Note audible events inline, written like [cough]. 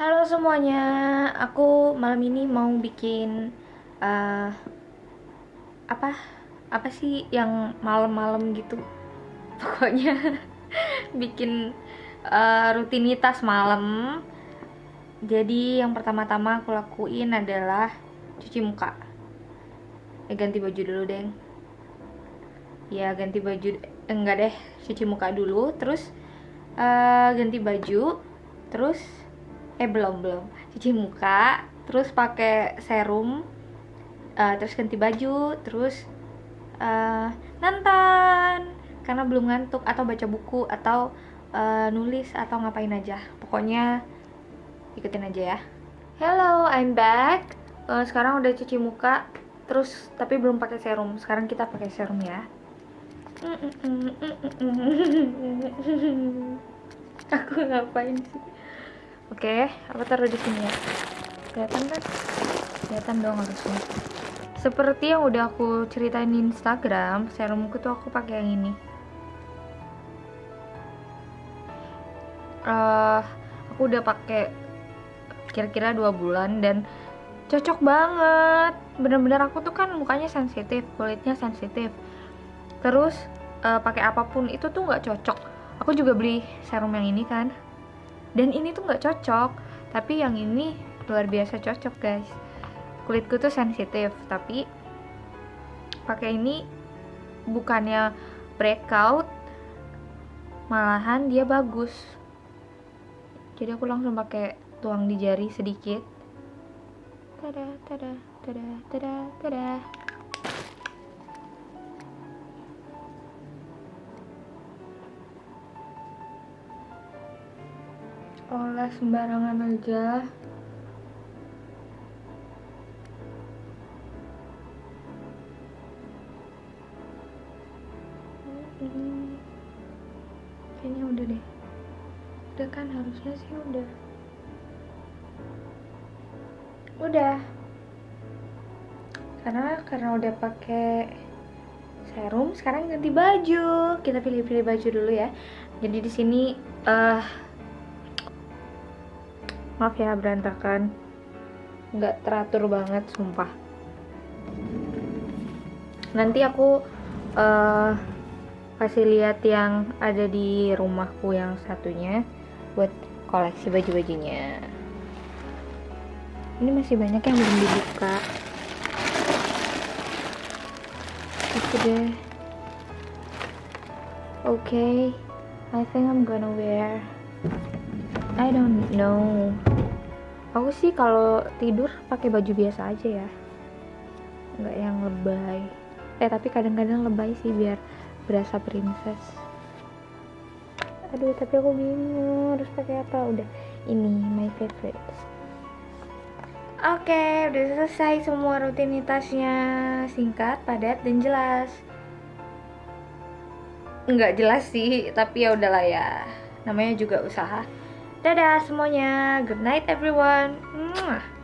Halo semuanya, aku malam ini mau bikin uh, apa apa sih yang malam-malam gitu, [laughs] pokoknya [laughs] bikin uh, rutinitas malam. Jadi yang pertama-tama aku lakuin adalah cuci muka. Ya ganti baju dulu deh. Ya ganti baju enggak deh, cuci muka dulu, terus uh, ganti baju, terus eh belum belum. Cuci muka terus pakai serum uh, terus ganti baju terus uh, nonton. Karena belum ngantuk atau baca buku atau uh, nulis atau ngapain aja. Pokoknya ikutin aja ya. Hello I'm back. Uh, sekarang udah cuci muka terus tapi belum pakai serum. Sekarang kita pakai serum ya. [laughs] Aku ngapain sih Oke, aku taruh di sini ya. Kelihatan kan? Kelihatan dong harusnya. Seperti yang udah aku ceritain di Instagram, serumku tuh aku pakai yang ini. Uh, aku udah pakai kira-kira dua bulan dan cocok banget. Bener-bener aku tuh kan mukanya sensitif, kulitnya sensitif. Terus uh, pakai apa pun itu tuh nggak cocok. Aku juga beli serum yang ini kan dan ini tuh nggak cocok. Tapi yang ini luar biasa cocok guys. Kulitku tuh sensitif tapi pakai ini bukannya breakout malahan dia bagus. Jadi aku langsung pakai tuang di jari sedikit. Tada tada tada tada tada olah sembarangan aja. Ini kayaknya udah deh. Udah kan harusnya sih udah. Udah. Karena karena udah pakai serum sekarang ganti baju. Kita pilih-pilih baju dulu ya. Jadi di sini uh, maaf ya berantakan. Nggak teratur banget sumpah. Nanti aku uh, kasih lihat yang ada di rumahku yang satunya buat koleksi baju-bajunya. Ini masih banyak yang belum dibuka. Itu deh. Oke okay. I think I'm gonna wear I don't know. Aku sih kalau tidur pakai baju biasa aja ya. Nggak yang lebay. Eh tapi kadang-kadang lebay sih biar berasa princess. Aduh tapi aku bingung harus pakai apa. Udah ini my favorite. Oke okay, udah selesai semua rutinitasnya. Singkat padat dan jelas. Nggak jelas sih tapi ya udahlah ya. Namanya juga usaha Dadah semuanya. Good night everyone. Mwah.